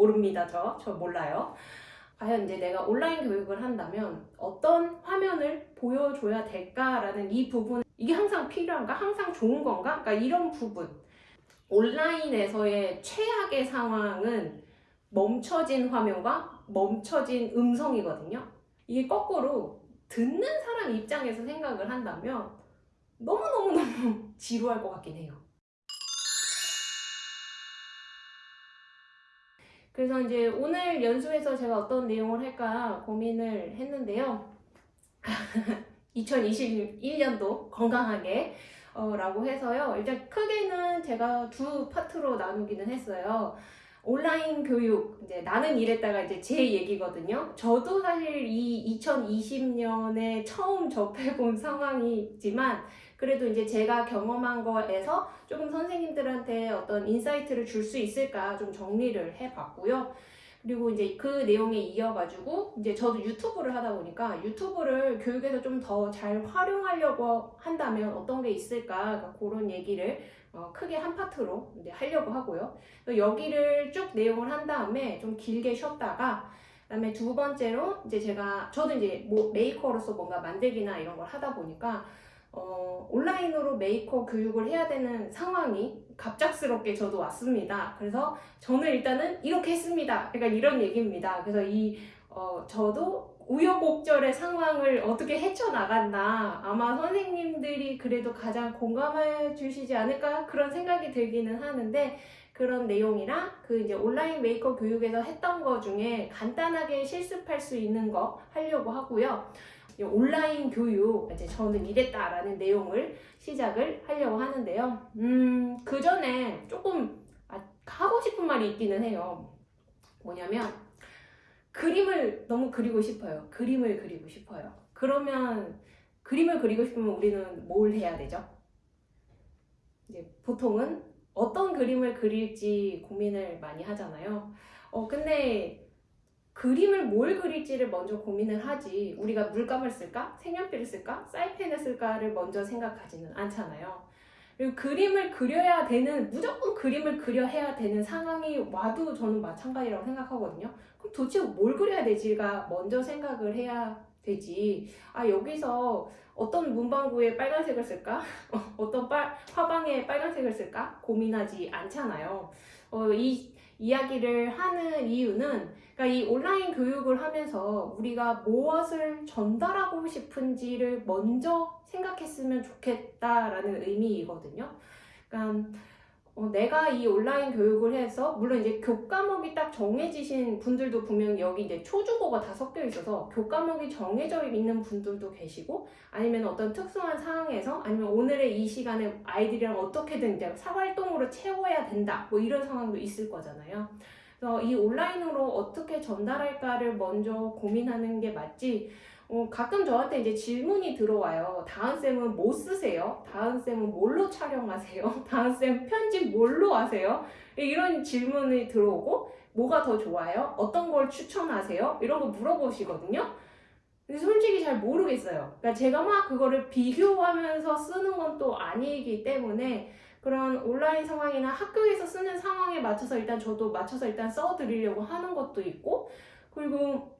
모릅니다. 저. 저 몰라요. 과연 이제 내가 온라인 교육을 한다면 어떤 화면을 보여줘야 될까라는 이 부분 이게 항상 필요한가? 항상 좋은 건가? 그러니까 이런 부분 온라인에서의 최악의 상황은 멈춰진 화면과 멈춰진 음성이거든요. 이게 거꾸로 듣는 사람 입장에서 생각을 한다면 너무너무너무 지루할 것 같긴 해요. 그래서 이제 오늘 연수에서 제가 어떤 내용을 할까 고민을 했는데요. 2021년도 건강하게 어, 라고 해서요. 일단 크게는 제가 두 파트로 나누기는 했어요. 온라인 교육, 이제 나는 이랬다가 이제 제 얘기거든요. 저도 사실 이 2020년에 처음 접해본 상황이지만, 그래도 이제 제가 경험한 거에서 조금 선생님들한테 어떤 insight를 줄 수 있을까 좀 정리를 해봤고요. 그리고 이제 그 내용에 이어가지고 이제 저도 유튜브를 하다 보니까 유튜브를 교육에서 좀 더 잘 활용하려고 한다면 어떤 게 있을까 그러니까 그런 얘기를 어 크게 한 파트로 이제 하려고 하고요. 여기를 쭉 내용을 한 다음에 좀 길게 쉬었다가 그다음에 두 번째로 이제 제가 저도 이제 뭐 메이커로서 뭔가 만들기나 이런 걸 하다 보니까 어, 온라인으로 메이커 교육을 해야 되는 상황이 갑작스럽게 저도 왔습니다. 그래서 저는 일단은 이렇게 했습니다. 그러니까 이런 얘기입니다. 그래서 이 어, 저도 우여곡절의 상황을 어떻게 헤쳐나갔나 아마 선생님들이 그래도 가장 공감해 주시지 않을까 그런 생각이 들기는 하는데 그런 내용이랑 그 이제 온라인 메이커 교육에서 했던 거 중에 간단하게 실습할 수 있는 거 하려고 하고요. 온라인 교육, 이제 저는 이랬다 라는 내용을 시작을 하려고 하는데요. 음, 그 전에 조금 아, 하고 싶은 말이 있기는 해요. 뭐냐면, 그림을 너무 그리고 싶어요. 그림을 그리고 싶어요. 그러면, 그림을 그리고 싶으면 우리는 뭘 해야 되죠? 이제 보통은 어떤 그림을 그릴지 고민을 많이 하잖아요. 어, 근데 그림을 뭘 그릴지를 먼저 고민을 하지 우리가 물감을 쓸까? 색연필을 쓸까? 사이펜을 쓸까를 먼저 생각하지는 않잖아요. 그리고 그림을 그려야 되는 무조건 그림을 그려야 되는 상황이 와도 저는 마찬가지라고 생각하거든요. 그럼 도대체 뭘 그려야 되지가 먼저 생각을 해야 되지. 아 여기서 어떤 문방구에 빨간색을 쓸까? 어떤 빨, 화방에 빨간색을 쓸까? 고민하지 않잖아요. 어, 이 이야기를 하는 이유는 그러니까 이 온라인 교육을 하면서 우리가 무엇을 전달하고 싶은지를 먼저 생각했으면 좋겠다라는 의미이거든요. 그러니까 어, 내가 이 온라인 교육을 해서 물론 이제 교과목이 딱 정해지신 분들도 분명 여기 이제 초중고가 다 섞여 있어서 교과목이 정해져 있는 분들도 계시고 아니면 어떤 특수한 상황에서 아니면 오늘의 이 시간에 아이들이랑 어떻게든 이제 사활동으로 채워야 된다 뭐 이런 상황도 있을 거잖아요. 그래서 이 온라인으로 어떻게 전달할까를 먼저 고민하는 게 맞지 어, 가끔 저한테 이제 질문이 들어와요. 다은쌤은 뭐 쓰세요? 다은쌤은 뭘로 촬영하세요? 다은쌤 편집 뭘로 하세요? 이런 질문이 들어오고, 뭐가 더 좋아요? 어떤 걸 추천하세요? 이런 거 물어보시거든요. 근데 솔직히 잘 모르겠어요. 그러니까 제가 막 그거를 비교하면서 쓰는 건 또 아니기 때문에 그런 온라인 상황이나 학교에서 쓰는 상황에 맞춰서 일단 저도 맞춰서 일단 써드리려고 하는 것도 있고, 그리고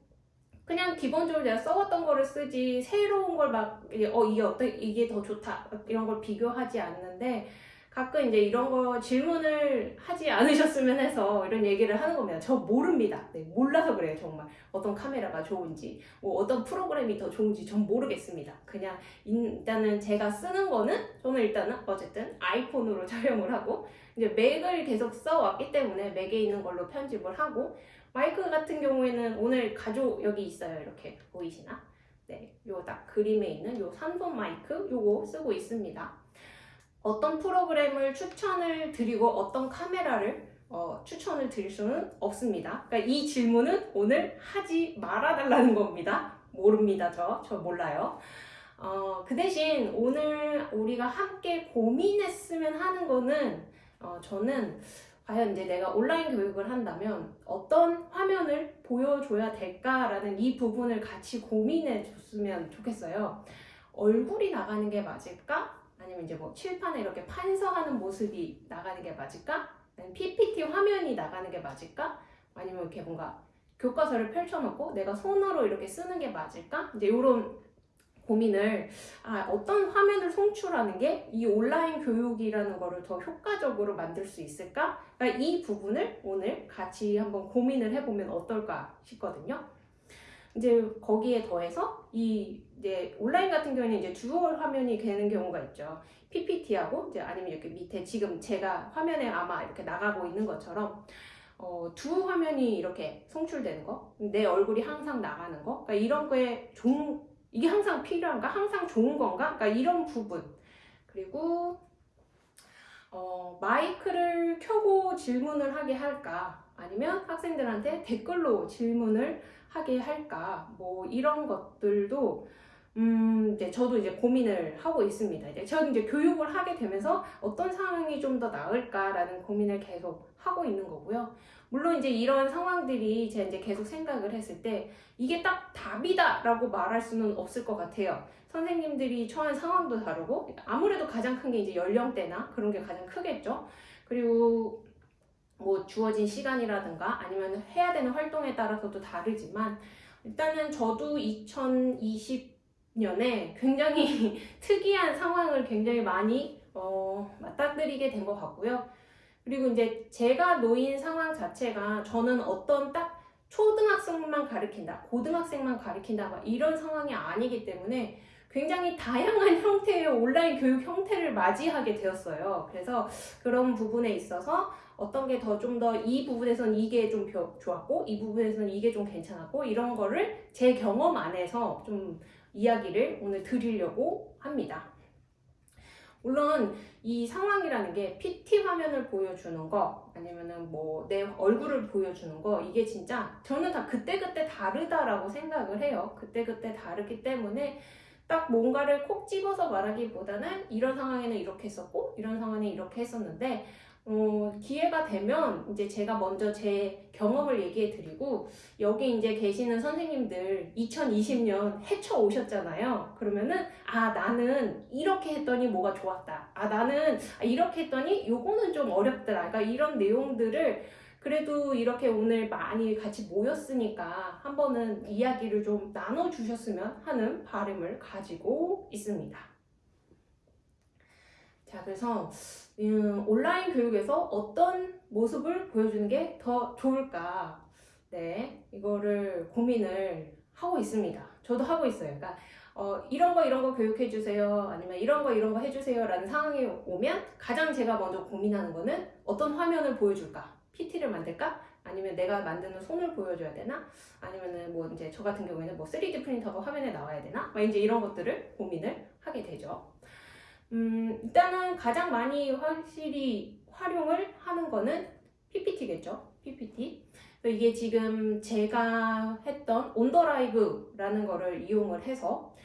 그냥 기본적으로 내가 써왔던 거를 쓰지 새로운 걸 막 어 이게 어떤 이게 더 좋다 이런 걸 비교하지 않는데 가끔 이제 이런 거 질문을 하지 않으셨으면 해서 이런 얘기를 하는 겁니다. 저 모릅니다. 네, 몰라서 그래요, 정말. 어떤 카메라가 좋은지, 뭐 어떤 프로그램이 더 좋은지 전 모르겠습니다. 그냥 일단은 제가 쓰는 거는 저는 일단은 어쨌든 아이폰으로 촬영을 하고 이제 맥을 계속 써왔기 때문에 맥에 있는 걸로 편집을 하고 마이크 같은 경우에는 오늘 가족 여기 있어요. 이렇게 보이시나? 네, 요 딱 그림에 있는 요 삼손 마이크 요거 쓰고 있습니다. 어떤 프로그램을 추천을 드리고 어떤 카메라를 어, 추천을 드릴 수는 없습니다. 그러니까 이 질문은 오늘 하지 말아달라는 겁니다. 모릅니다, 저. 저 몰라요. 어, 그 대신 오늘 우리가 함께 고민했으면 하는 거는 어, 저는 과연 이제 내가 온라인 교육을 한다면 어떤 화면을 보여줘야 될까라는 이 부분을 같이 고민해 줬으면 좋겠어요. 얼굴이 나가는 게 맞을까? 아니면 이제 뭐 칠판에 이렇게 판서하는 모습이 나가는 게 맞을까? PPT 화면이 나가는 게 맞을까? 아니면 이렇게 뭔가 교과서를 펼쳐놓고 내가 손으로 이렇게 쓰는 게 맞을까? 이제 이런 고민을 아, 어떤 화면을 송출하는 게 이 온라인 교육이라는 거를 더 효과적으로 만들 수 있을까? 그러니까 이 부분을 오늘 같이 한번 고민을 해보면 어떨까 싶거든요. 이제 거기에 더해서 이 이제 온라인 같은 경우는 이제 dual 화면이 되는 경우가 있죠. PPT하고 이제 아니면 이렇게 밑에 지금 제가 화면에 아마 이렇게 나가고 있는 것처럼 어, 두 화면이 이렇게 송출되는 거, 내 얼굴이 항상 나가는 거, 그러니까 이런 거에 좋은 이게 항상 필요한가, 항상 좋은 건가, 그러니까 이런 부분. 그리고 어, 마이크를 켜고 질문을 하게 할까, 아니면 학생들한테 댓글로 질문을 하게 할까, 뭐 이런 것들도 음, 이제 저도 이제 고민을 하고 있습니다. 이제 저는 이제 교육을 하게 되면서 어떤 상황이 좀 더 나을까라는 고민을 계속 하고 있는 거고요. 물론 이제 이런 상황들이 제가 이제 계속 생각을 했을 때 이게 딱 답이다 라고 말할 수는 없을 것 같아요. 선생님들이 처한 상황도 다르고 아무래도 가장 큰 게 이제 연령대나 그런 게 가장 크겠죠. 그리고 뭐 주어진 시간이라든가 아니면 해야 되는 활동에 따라서도 다르지만 일단은 저도 2020년에 굉장히 특이한 상황을 굉장히 많이 어, 맞닥뜨리게 된 것 같고요. 그리고 이제 제가 놓인 상황 자체가 저는 어떤 딱 초등학생만 가르친다, 고등학생만 가르친다, 막 이런 상황이 아니기 때문에 굉장히 다양한 형태의 온라인 교육 형태를 맞이하게 되었어요. 그래서 그런 부분에 있어서 어떤 게 더 좀 더 이 부분에선 이게 좀 좋았고 이 부분에서는 이게 좀 괜찮았고 이런 거를 제 경험 안에서 좀 이야기를 오늘 드리려고 합니다. 물론 이 상황이라는 게 PT 화면을 보여주는 거 아니면은 뭐 내 얼굴을 보여주는 거 이게 진짜 저는 다 그때그때 다르다라고 생각을 해요. 그때그때 다르기 때문에 딱 뭔가를 콕 집어서 말하기보다는 이런 상황에는 이렇게 했었고 이런 상황에 이렇게 했었는데 어, 기회가 되면 이제 제가 먼저 제 경험을 얘기해 드리고 여기 이제 계시는 선생님들 2020년 헤쳐 오셨잖아요. 그러면은 아 나는 이렇게 했더니 뭐가 좋았다. 아 나는 이렇게 했더니 요거는 좀 어렵더라. 그러니까 이런 내용들을 그래도 이렇게 오늘 많이 같이 모였으니까 한 번은 이야기를 좀 나눠 주셨으면 하는 바람을 가지고 있습니다. 자, 그래서 음, 온라인 교육에서 어떤 모습을 보여주는 게 더 좋을까? 네, 이거를 고민을 하고 있습니다. 저도 하고 있어요. 그러니까 어, 이런 거 이런 거 교육해 주세요. 아니면 이런 거 이런 거 해주세요. 라는 상황이 오면 가장 제가 먼저 고민하는 거는 어떤 화면을 보여줄까? PT를 만들까? 아니면 내가 만드는 손을 보여줘야 되나? 아니면은 뭐 이제 저 같은 경우에는 뭐 3D 프린터가 화면에 나와야 되나? 막 이제 이런 것들을 고민을 하게 되죠. 음, 일단은 가장 많이 확실히 활용을 하는 거는 PPT겠죠. PPT. 이게 지금 제가 했던 온더라이브라는 거를 이용을 해서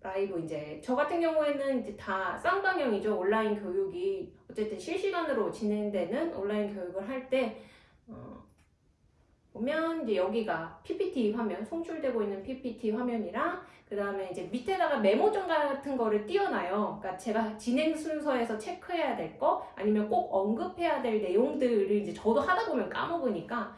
라이브 이제 저 같은 경우에는 이제 다 쌍방향이죠. 온라인 교육이 어쨌든 실시간으로 진행되는 온라인 교육을 할때 어, 보면 이제 여기가 PPT 화면, 송출되고 있는 PPT 화면이랑 그 다음에 이제 밑에다가 메모장 같은 거를 띄워놔요. 그러니까 제가 진행 순서에서 체크해야 될 거, 아니면 꼭 언급해야 될 내용들을 이제 저도 하다 보면 까먹으니까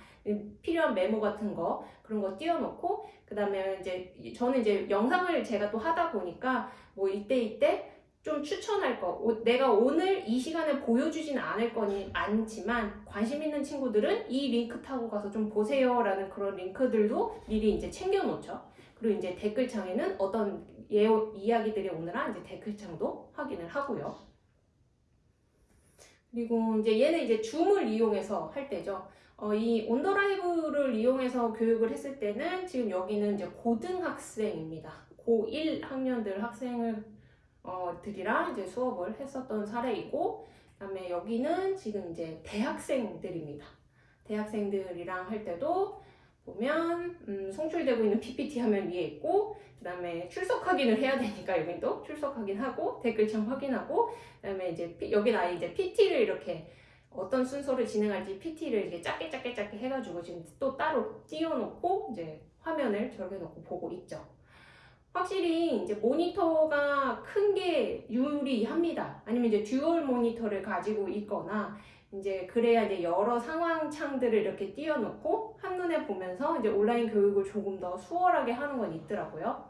필요한 메모 같은 거 그런 거 띄워놓고 그 다음에 이제 저는 이제 영상을 제가 또 하다 보니까 뭐 이때 이때 좀 추천할 거. 내가 오늘 이 시간에 보여주진 않을 거니 않지만 관심 있는 친구들은 이 링크 타고 가서 좀 보세요 라는 그런 링크들도 미리 이제 챙겨 놓죠. 그리고 이제 댓글창에는 어떤 예, 이야기들이 오느라 이제 댓글창도 확인을 하고요. 그리고 이제 얘는 이제 줌을 이용해서 할 때죠. 어, 이 온더라이브를 이용해서 교육을 했을 때는 지금 여기는 이제 고등학생입니다. 고1 학년들 학생을 어, 들이랑 이제 수업을 했었던 사례이고 그다음에 여기는 지금 이제 대학생들입니다. 대학생들이랑 할 때도 보면 음, 송출되고 있는 PPT 화면 위에 있고 그 다음에 출석 확인을 해야 되니까 여긴 또 출석 확인하고 댓글창 확인하고 그 다음에 이제 여긴 아예 이제 PT를 이렇게 어떤 순서를 진행할지 PT를 이렇게 작게 작게 작게 해가지고 지금 또 따로 띄워놓고 이제 화면을 저렇게 놓고 보고 있죠. 확실히 이제 모니터가 큰 게 유리합니다. 아니면 이제 dual 모니터를 가지고 있거나 이제 그래야 이제 여러 상황 창들을 이렇게 띄워놓고 한눈에 보면서 이제 온라인 교육을 조금 더 수월하게 하는 건 있더라고요.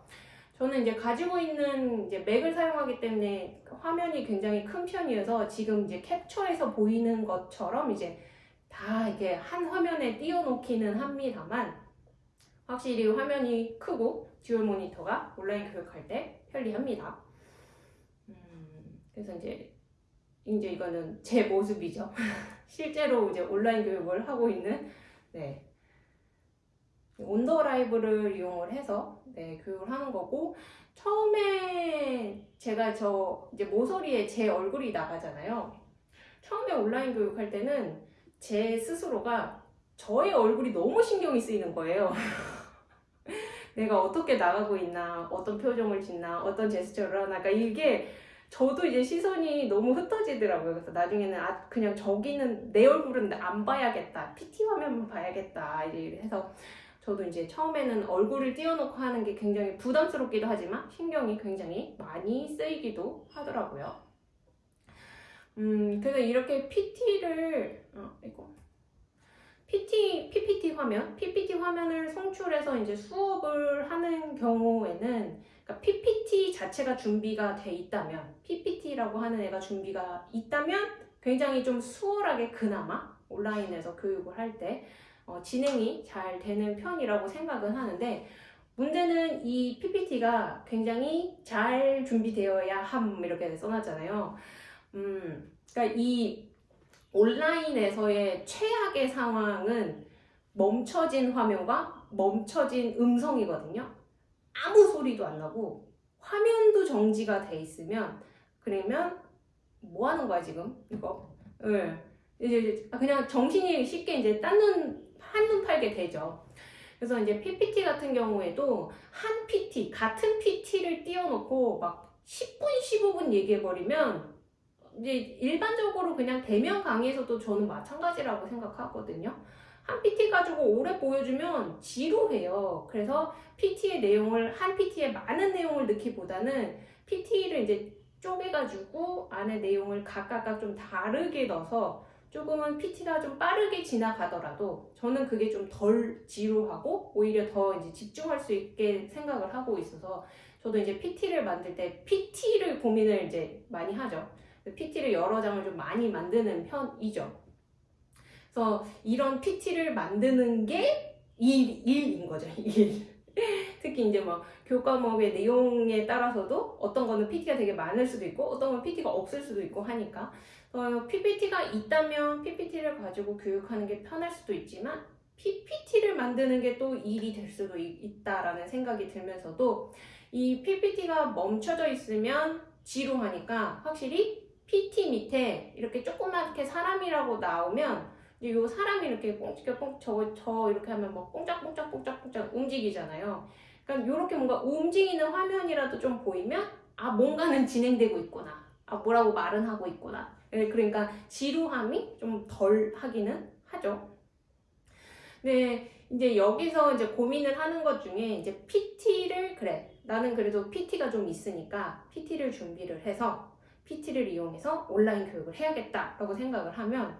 저는 이제 가지고 있는 이제 맥을 사용하기 때문에 화면이 굉장히 큰 편이어서 지금 이제 캡처해서 보이는 것처럼 이제 다 이게 한 화면에 띄워놓기는 합니다만 확실히 화면이 크고 dual 모니터가 온라인 교육할 때 편리합니다. 음, 그래서 이제 이제 이거는 제 모습이죠. 실제로 이제 온라인 교육을 하고 있는 네. 온더 라이브를 이용을 해서 네, 교육을 하는 거고 처음에 제가 저 이제 모서리에 제 얼굴이 나가잖아요. 처음에 온라인 교육할 때는 제 스스로가 저의 얼굴이 너무 신경이 쓰이는 거예요. 내가 어떻게 나가고 있나, 어떤 표정을 짓나, 어떤 제스처를 하나, 그러니까 이게 저도 이제 시선이 너무 흩어지더라고요. 그래서 나중에는 아, 그냥 저기는 내 얼굴은 안 봐야겠다. PT 화면만 봐야겠다. 이제 해서 저도 이제 처음에는 얼굴을 띄워놓고 하는 게 굉장히 부담스럽기도 하지만 신경이 굉장히 많이 쓰이기도 하더라고요. 음, 그래서 이렇게 PT를, 어, 이거. PT, PPT 화면, PPT 화면을 송출해서 이제 수업을 하는 경우에는 그러니까 PPT 자체가 준비가 돼 있다면, PPT라고 하는 애가 준비가 있다면 굉장히 좀 수월하게 그나마 온라인에서 교육을 할때 어, 진행이 잘 되는 편이라고 생각은 하는데 문제는 이 PPT가 굉장히 잘 준비되어야 함 이렇게 써놨잖아요. 음, 그러니까 이 온라인에서의 최악의 상황은 멈춰진 화면과 멈춰진 음성이거든요. 아무 소리도 안 나고 화면도 정지가 돼 있으면 그러면 뭐 하는 거야 지금 이거? 예. 이제 그냥 정신이 쉽게 이제 딴눈 한눈 팔게 되죠. 그래서 이제 PPT 같은 경우에도 한 PT 같은 PT를 띄워놓고 막 10분 15분 얘기해버리면 이제 일반적으로 그냥 대면 강의에서도 저는 마찬가지라고 생각하거든요. 한 PT 가지고 오래 보여주면 지루해요. 그래서 PT의 내용을 한 PT에 많은 내용을 넣기보다는 PT를 이제 쪼개가지고 안에 내용을 각각각 좀 다르게 넣어서 조금은 PT가 좀 빠르게 지나가더라도 저는 그게 좀 덜 지루하고 오히려 더 이제 집중할 수 있게 생각을 하고 있어서 저도 이제 PT를 만들 때 PT를 고민을 이제 많이 하죠. PT를 여러 장을 좀 많이 만드는 편이죠. 그래서 이런 PT를 만드는 게 일, 일인 거죠. 일. 특히 이제 뭐 교과목의 내용에 따라서도 어떤 거는 PT가 되게 많을 수도 있고 어떤 건 PT가 없을 수도 있고 하니까 어, PPT가 있다면 PPT를 가지고 교육하는 게 편할 수도 있지만 PPT를 만드는 게 또 일이 될 수도 있, 다라는 생각이 들면서도 이 PPT가 멈춰져 있으면 지루하니까 확실히 PT 밑에 이렇게 조그맣게 사람이라고 나오면 이 사람이 이렇게 꽁치게 꽁 저, 저 이렇게 하면 막 꽁짝꽁짝꽁짝꽁짝 움직이잖아요. 그러니까 이렇게 뭔가 움직이는 화면이라도 좀 보이면 아 뭔가는 진행되고 있구나. 아 뭐라고 말은 하고 있구나. 예, 그러니까 지루함이 좀 덜 하기는 하죠. 네, 이제 여기서 이제 고민을 하는 것 중에 이제 PT를 그래 나는 그래도 PT가 좀 있으니까 PT를 준비를 해서 PT를 이용해서 온라인 교육을 해야겠다라고 생각을 하면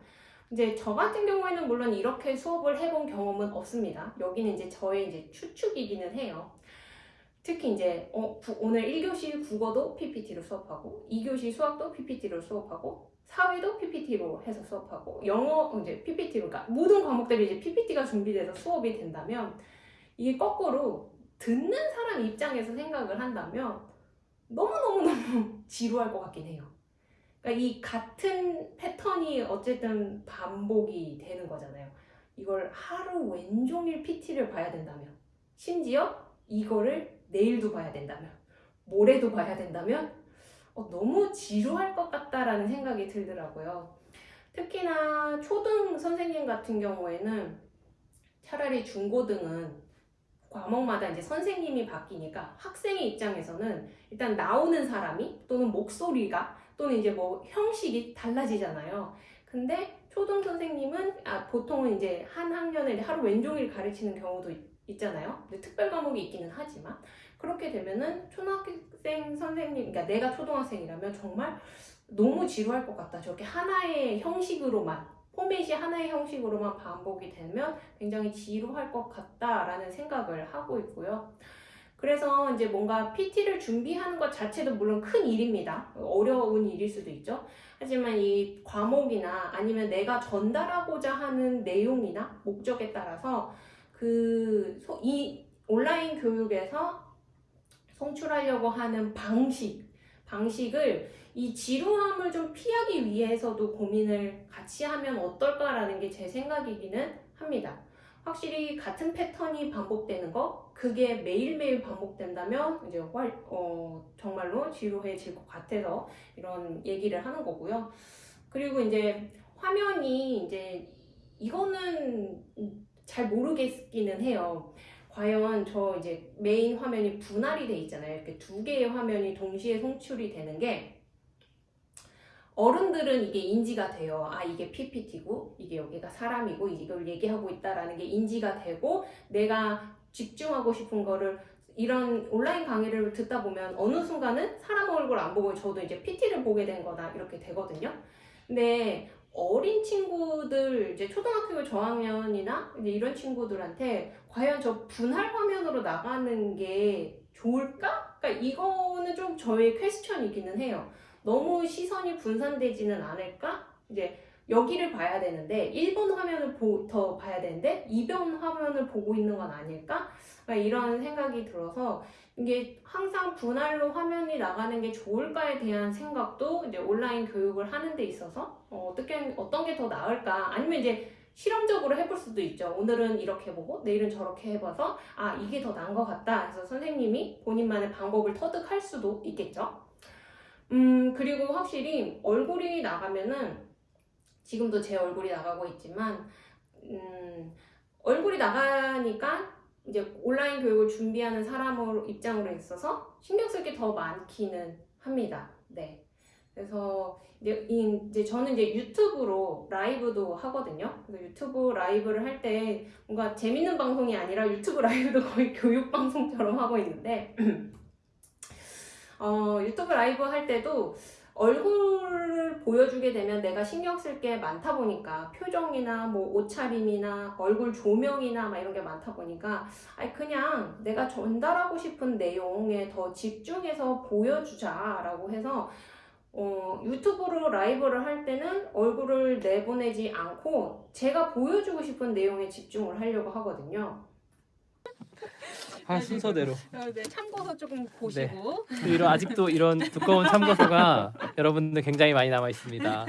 이제 저 같은 경우에는 물론 이렇게 수업을 해본 경험은 없습니다. 여기는 이제 저의 이제 추측이기는 해요. 특히 이제 어, 오늘 1교시 국어도 PPT로 수업하고 2교시 수학도 PPT로 수업하고 사회도 PPT로 해서 수업하고 영어 이제 PPT로 그러니까 모든 과목들이 이제 PPT가 준비돼서 수업이 된다면 이게 거꾸로 듣는 사람 입장에서 생각을 한다면 너무너무너무 지루할 것 같긴 해요. 그러니까 이 같은 패턴이 어쨌든 반복이 되는 거잖아요. 이걸 하루 왼종일 PT를 봐야 된다면 심지어 이거를 내일도 봐야 된다면 모레도 봐야 된다면 어, 너무 지루할 것 같다라는 생각이 들더라고요. 특히나 초등 선생님 같은 경우에는 차라리 중고등은 과목마다 이제 선생님이 바뀌니까 학생의 입장에서는 일단 나오는 사람이 또는 목소리가 또는 이제 뭐 형식이 달라지잖아요. 근데 초등 선생님은 아, 보통은 이제 한 학년에 하루 왼종일 가르치는 경우도 있, 잖아요 특별 과목이 있기는 하지만 그렇게 되면은 초등학생 선생님, 그러니까 내가 초등학생이라면 정말 너무 지루할 것 같다. 저렇게 하나의 형식으로만 포맷이 하나의 형식으로만 반복이 되면 굉장히 지루할 것 같다라는 생각을 하고 있고요. 그래서 이제 뭔가 PT를 준비하는 것 자체도 물론 큰 일입니다. 어려운 일일 수도 있죠. 하지만 이 과목이나 아니면 내가 전달하고자 하는 내용이나 목적에 따라서 그 이 온라인 교육에서 송출하려고 하는 방식, 방식을 이 지루함을 좀 피하기 위해서도 고민을 같이 하면 어떨까라는 게 제 생각이기는 합니다. 확실히 같은 패턴이 반복되는 거, 그게 매일매일 반복된다면 이제 활, 어, 정말로 지루해질 것 같아서 이런 얘기를 하는 거고요. 그리고 이제 화면이 이제 이거는 잘 모르겠기는 해요. 과연 저 이제 메인 화면이 분할이 돼 있잖아요. 이렇게 두 개의 화면이 동시에 송출이 되는 게 어른들은 이게 인지가 돼요. 아, 이게 PPT고, 이게 여기가 사람이고, 이걸 얘기하고 있다라는 게 인지가 되고, 내가 집중하고 싶은 거를 이런 온라인 강의를 듣다 보면 어느 순간은 사람 얼굴 안 보고 저도 이제 PT를 보게 된 거다, 이렇게 되거든요. 근데 어린 친구들, 이제 초등학교 저학년이나 이제 이런 친구들한테 과연 저 분할 화면으로 나가는 게 좋을까? 그러니까 이거는 좀 저의 퀘스천이기는 해요. 너무 시선이 분산되지는 않을까? 이제 여기를 봐야 되는데 1번 화면을 보, 더 봐야 되는데 2번 화면을 보고 있는 건 아닐까? 그러니까 이런 생각이 들어서 이게 항상 분할로 화면이 나가는 게 좋을까에 대한 생각도 이제 온라인 교육을 하는 데 있어서 어, 어떻게 어떤 게 더 나을까? 아니면 이제 실험적으로 해볼 수도 있죠. 오늘은 이렇게 보고 내일은 저렇게 해봐서 아 이게 더 나은 것 같다. 그래서 선생님이 본인만의 방법을 터득할 수도 있겠죠. 음, 그리고 확실히 얼굴이 나가면은 지금도 제 얼굴이 나가고 있지만 음, 얼굴이 나가니까 이제 온라인 교육을 준비하는 사람 입장으로 있어서 신경 쓸 게 더 많기는 합니다. 네. 그래서 이제, 이- 이제 저는 이제 유튜브로 라이브도 하거든요. 그래서 유튜브 라이브를 할 때 뭔가 재밌는 방송이 아니라 유튜브 라이브도 거의 교육 방송처럼 하고 있는데 어, 유튜브 라이브 할 때도 얼굴을 보여주게 되면 내가 신경 쓸 게 많다 보니까 표정이나 뭐 옷차림이나 얼굴 조명이나 막 이런 게 많다 보니까 아니 그냥 내가 전달하고 싶은 내용에 더 집중해서 보여주자 라고 해서 어, 유튜브로 라이브를 할 때는 얼굴을 내보내지 않고 제가 보여주고 싶은 내용에 집중을 하려고 하거든요. 아 순서대로 네, 참고서 조금 보시고 또 이런 아직도 이런 두꺼운 참고서가 여러분들 굉장히 많이 남아 있습니다.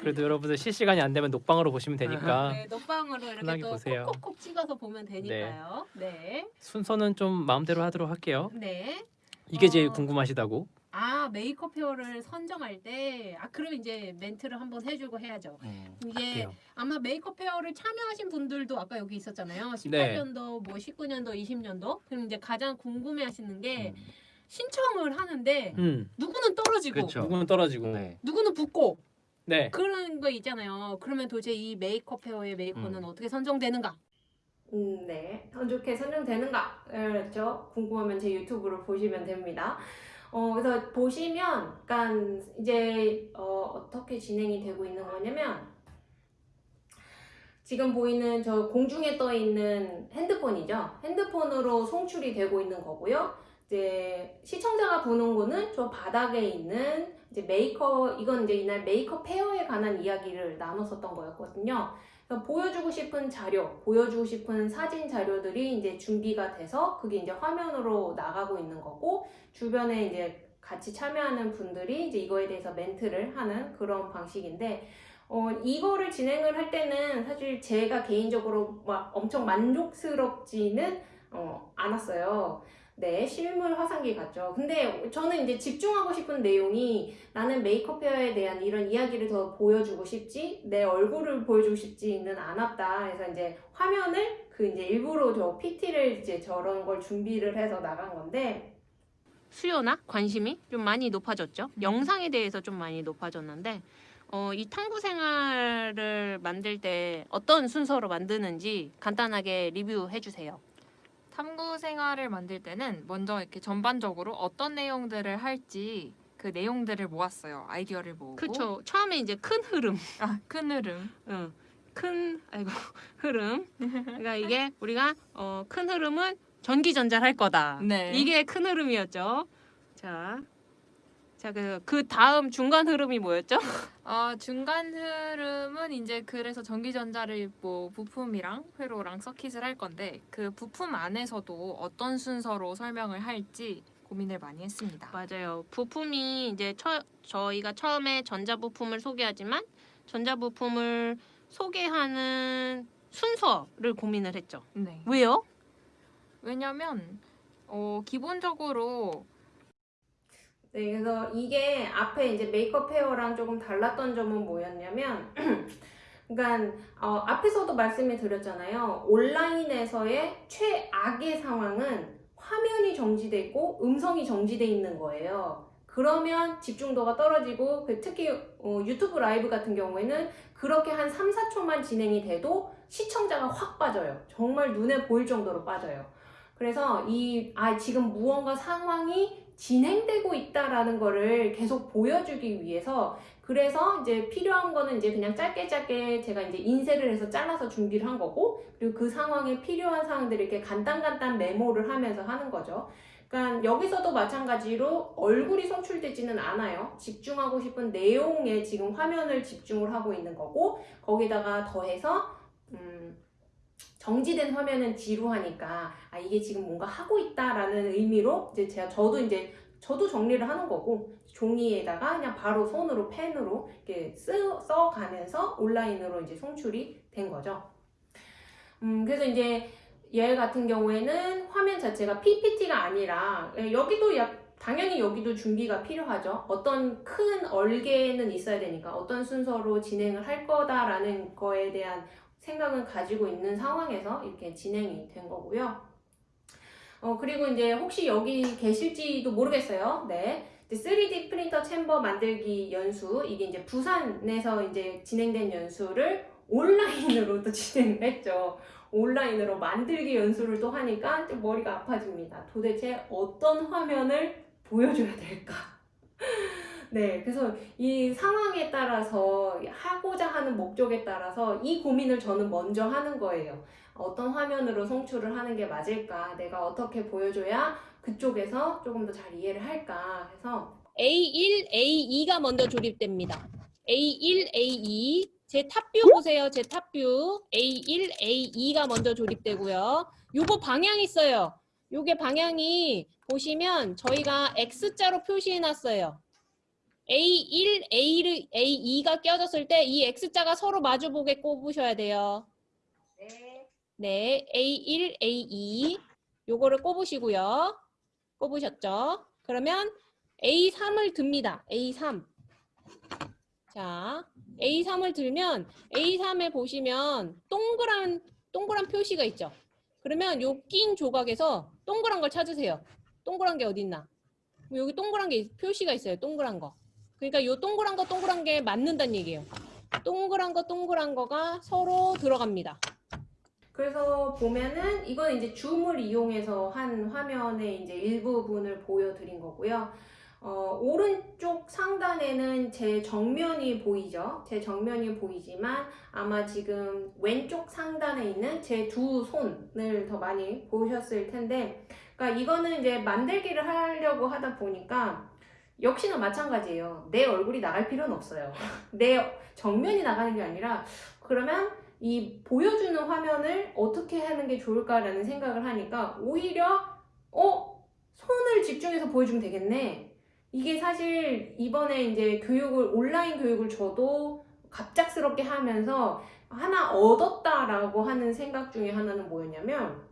그래도 여러분들 실시간이 안 되면 녹방으로 보시면 되니까 네, 녹방으로 이렇게 또 보세요. 콕콕콕 찍어서 보면 되니까요. 네. 순서는 좀 마음대로 하도록 할게요. 네. 이게 제일 어. 궁금하시다고. 아 메이크업 헤어를 선정할 때, 아 그럼 이제 멘트를 한번 해주고 해야죠. 이게 할게요. 아마 메이크업 헤어를 참여하신 분들도 아까 여기 있었잖아요. 네. 18년도, 뭐 19년도, 20년도. 그럼 이제 가장 궁금해하시는 게 음. 신청을 하는데 음, 누구는 떨어지고, 그쵸. 누구는 떨어지고. 네. 누구는 붙고 네. 그런 거 있잖아요. 그러면 도대체 이 메이크업 헤어의 메이커는 음. 어떻게 선정되는가? 음, 네. 어떻게 선정되는가? 그렇죠. 궁금하면 제 유튜브를 보시면 됩니다. 어, 그래서 보시면, 약간, 이제, 어, 어떻게 진행이 되고 있는 거냐면, 지금 보이는 저 공중에 떠 있는 핸드폰이죠. 핸드폰으로 송출이 되고 있는 거고요. 이제 시청자가 보는 거는 저 바닥에 있는 이제 메이크업, 이건 이제 이날 메이크업 헤어에 관한 이야기를 나눴었던 거였거든요. 보여주고 싶은 자료, 보여주고 싶은 사진 자료들이 이제 준비가 돼서 그게 이제 화면으로 나가고 있는 거고, 주변에 이제 같이 참여하는 분들이 이제 이거에 대해서 멘트를 하는 그런 방식인데, 어, 이거를 진행을 할 때는 사실 제가 개인적으로 막 엄청 만족스럽지는 어, 않았어요. 네, 실물 화상기 같죠. 근데 저는 이제 집중하고 싶은 내용이 나는 메이크업 헤어에 대한 이런 이야기를 더 보여주고 싶지, 내 얼굴을 보여주고 싶지는 않았다. 그래서 이제 화면을 그 이제 일부러 저 PT를 이제 저런 걸 준비를 해서 나간 건데, 수요나 관심이 좀 많이 높아졌죠. 영상에 대해서 좀 많이 높아졌는데, 어, 이 탐구 생활을 만들 때 어떤 순서로 만드는지 간단하게 리뷰해 주세요. 탐구 생활을 만들 때는 먼저 이렇게 전반적으로 어떤 내용들을 할지 그 내용들을 모았어요. 아이디어를 모으고. 그쵸. 처음에 이제 큰 흐름, 아, 큰 흐름. 응. 큰 아이고 흐름. 그러니까 이게 우리가 어, 큰 흐름은 전기 전자를 할 거다. 네. 이게 큰 흐름이었죠. 자, 자그그 다음 중간 흐름이 뭐였죠? 어, 중간 흐름은 이제 그래서 전기전자를 뭐 부품이랑 회로랑 서킷을 할 건데 그 부품 안에서도 어떤 순서로 설명을 할지 고민을 많이 했습니다. 맞아요. 부품이 이제 처, 저희가 처음에 전자 부품을 소개하지만 전자 부품을 소개하는 순서를 고민을 했죠. 네. 왜요? 왜냐면 어, 기본적으로 네, 그래서 이게 앞에 이제 메이크업 헤어랑 조금 달랐던 점은 뭐였냐면, 그러니까 어, 앞에서도 말씀을 드렸잖아요. 온라인에서의 최악의 상황은 화면이 정지돼 있고 음성이 정지돼 있는 거예요. 그러면 집중도가 떨어지고 그 특히 어, 유튜브 라이브 같은 경우에는 그렇게 한 3, 4초만 진행이 돼도 시청자가 확 빠져요. 정말 눈에 보일 정도로 빠져요. 그래서 이, 아, 지금 무언가 상황이 진행되고 있다라는 거를 계속 보여주기 위해서 그래서 이제 필요한 거는 이제 그냥 짧게 짧게 제가 이제 인쇄를 해서 잘라서 준비를 한 거고 그리고 그 상황에 필요한 사항들을 이렇게 간단간단 메모를 하면서 하는 거죠. 그러니까 여기서도 마찬가지로 얼굴이 송출되지는 않아요. 집중하고 싶은 내용에 지금 화면을 집중을 하고 있는 거고 거기다가 더해서 음, 정지된 화면은 지루하니까 아 이게 지금 뭔가 하고 있다라는 의미로 이제 제가 저도 이제 저도 정리를 하는 거고 종이에다가 그냥 바로 손으로 펜으로 이렇게 쓰, 써가면서 온라인으로 이제 송출이 된 거죠. 음 그래서 이제 얘 같은 경우에는 화면 자체가 PPT가 아니라 예, 여기도 약 당연히 여기도 준비가 필요하죠. 어떤 큰 얼개는 있어야 되니까 어떤 순서로 진행을 할 거다라는 거에 대한 생각은 가지고 있는 상황에서 이렇게 진행이 된 거고요. 어, 그리고 이제 혹시 여기 계실지도 모르겠어요. 네. 이제 3D 프린터 챔버 만들기 연수, 이게 이제 부산에서 이제 진행된 연수를 온라인으로 또 진행을 했죠. 온라인으로 만들기 연수를 또 하니까 좀 머리가 아파집니다. 도대체 어떤 화면을 보여줘야 될까? 네, 그래서 이 상황에 따라서 하고자 하는 목적에 따라서 이 고민을 저는 먼저 하는 거예요. 어떤 화면으로 송출을 하는 게 맞을까? 내가 어떻게 보여줘야 그쪽에서 조금 더 잘 이해를 할까? 해서 A1, A2가 먼저 조립됩니다. A1, A2 제 탑뷰 보세요. 제 탑뷰 A1, A2가 먼저 조립되고요. 요거 방향 있어요. 요게 방향이 보시면 저희가 X자로 표시해 놨어요. A1, A1, A2가 껴졌을 때 이 X자가 서로 마주보게 꼽으셔야 돼요. 네, A1, A2 요거를 꼽으시고요. 꼽으셨죠? 그러면 A3을 듭니다. A3. 자, A3을 들면 A3에 보시면 동그란 동그란 표시가 있죠. 그러면 요 낀 조각에서 동그란 걸 찾으세요. 동그란 게 어디 있나? 여기 동그란 게 표시가 있어요. 동그란 거. 그러니까 요 동그란 거 동그란 게 맞는다는 얘기예요. 동그란 거 동그란 거가 서로 들어갑니다. 그래서 보면은 이건 이제 줌을 이용해서 한 화면의 이제 일부분을 보여드린 거고요. 어, 오른쪽 상단에는 제 정면이 보이죠? 제 정면이 보이지만 아마 지금 왼쪽 상단에 있는 제 두 손을 더 많이 보셨을 텐데 그러니까 이거는 이제 만들기를 하려고 하다 보니까 역시나 마찬가지예요. 내 얼굴이 나갈 필요는 없어요. 내 정면이 나가는 게 아니라 그러면 이 보여주는 화면을 어떻게 하는 게 좋을까라는 생각을 하니까 오히려 어 손을 집중해서 보여주면 되겠네. 이게 사실 이번에 이제 교육을 온라인 교육을 저도 갑작스럽게 하면서 하나 얻었다라고 하는 생각 중에 하나는 뭐였냐면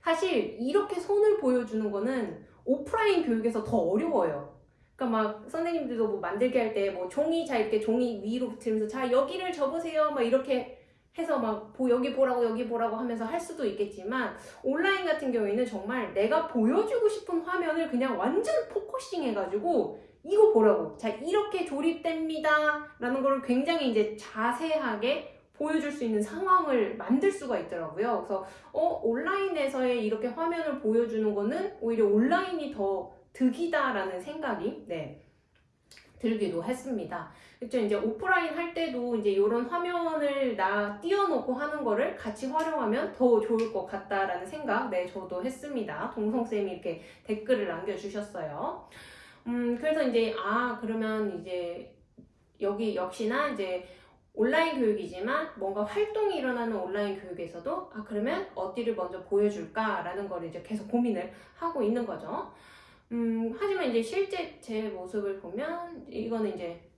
사실 이렇게 손을 보여주는 거는 오프라인 교육에서 더 어려워요. 그러니까 막 선생님들도 뭐 만들기 할때 뭐 종이 자 이렇게 종이 위로 붙이면서 자 여기를 접으세요. 막 이렇게 해서 막 보, 여기 보라고 여기 보라고 하면서 할 수도 있겠지만 온라인 같은 경우에는 정말 내가 보여주고 싶은 화면을 그냥 완전 focusing 해가지고 이거 보라고. 자 이렇게 조립됩니다. 라는 걸 굉장히 이제 자세하게 보여줄 수 있는 상황을 만들 수가 있더라고요. 그래서 어 온라인에서의 이렇게 화면을 보여주는 거는 오히려 온라인이 더 득이다라는 생각이 네 들기도 했습니다. 그렇죠. 이제 오프라인 할 때도 이제 이런 화면을 나 띄워놓고 하는 거를 같이 활용하면 더 좋을 것 같다라는 생각, 네, 저도 했습니다. 동성쌤이 이렇게 댓글을 남겨주셨어요. 음, 그래서 이제, 아, 그러면 이제 여기 역시나 이제 온라인 교육이지만 뭔가 활동이 일어나는 온라인 교육에서도 아, 그러면 어디를 먼저 보여줄까라는 걸 이제 계속 고민을 하고 있는 거죠. 음, 하지만 이제 실제 제 모습을 보면 이거는 이제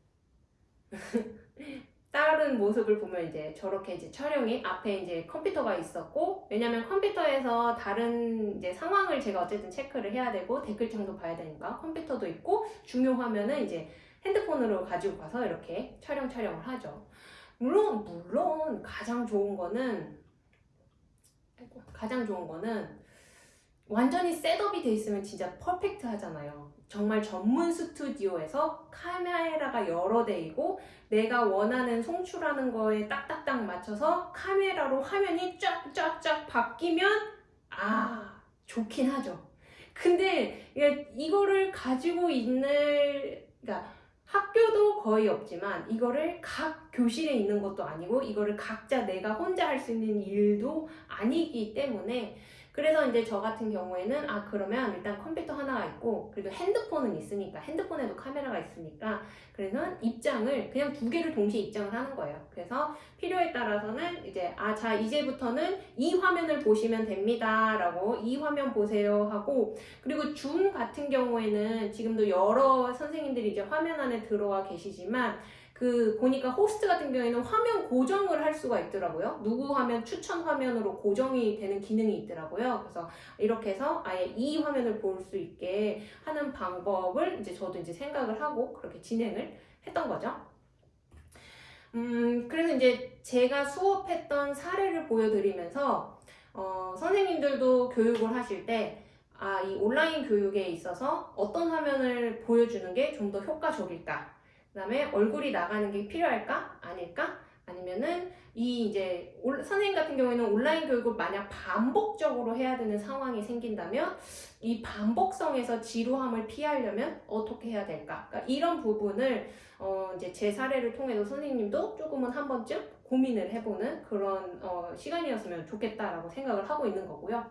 다른 모습을 보면 이제 저렇게 이제 촬영이 앞에 이제 컴퓨터가 있었고 왜냐면 컴퓨터에서 다른 이제 상황을 제가 어쨌든 체크를 해야 되고 댓글창도 봐야 되니까 컴퓨터도 있고 중요 화면은 이제 핸드폰으로 가지고 가서 이렇게 촬영 촬영을 하죠. 물론 물론 가장 좋은 거는 가장 좋은 거는 완전히 setup이 돼 있으면 진짜 perfect 하잖아요. 정말 전문 스튜디오에서 카메라가 여러 대이고 내가 원하는 송출하는 거에 딱딱딱 맞춰서 카메라로 화면이 쫙쫙쫙 바뀌면 아 좋긴 하죠. 근데 이거를 가지고 있는 그러니까 학교도 거의 없지만 이거를 각 교실에 있는 것도 아니고 이거를 각자 내가 혼자 할 수 있는 일도 아니기 때문에 그래서 이제 저 같은 경우에는 아 그러면 일단 컴퓨터 하나가 있고 그리고 핸드폰은 있으니까 핸드폰에도 카메라가 있으니까 그래서 입장을 그냥 두 개를 동시에 입장을 하는 거예요. 그래서 필요에 따라서는 이제 아 자 이제부터는 이 화면을 보시면 됩니다 라고 이 화면 보세요 하고 그리고 줌 같은 경우에는 지금도 여러 선생님들이 이제 화면 안에 들어와 계시지만 그 보니까 호스트 같은 경우에는 화면 고정을 할 수가 있더라고요. 누구 화면 추천 화면으로 고정이 되는 기능이 있더라고요. 그래서 이렇게 해서 아예 이 화면을 볼 수 있게 하는 방법을 이제 저도 이제 생각을 하고 그렇게 진행을 했던 거죠. 음, 그래서 이제 제가 수업했던 사례를 보여드리면서 어, 선생님들도 교육을 하실 때 아, 이 온라인 교육에 있어서 어떤 화면을 보여주는 게 좀 더 효과적일까? 그 다음에 얼굴이 나가는 게 필요할까? 아닐까? 아니면은 이 이제 올- 선생님 같은 경우에는 온라인 교육을 만약 반복적으로 해야 되는 상황이 생긴다면 이 반복성에서 지루함을 피하려면 어떻게 해야 될까? 그러니까 이런 부분을 어 이제 제 사례를 통해서 선생님도 조금은 한 번쯤 고민을 해보는 그런 어 시간이었으면 좋겠다라고 생각을 하고 있는 거고요.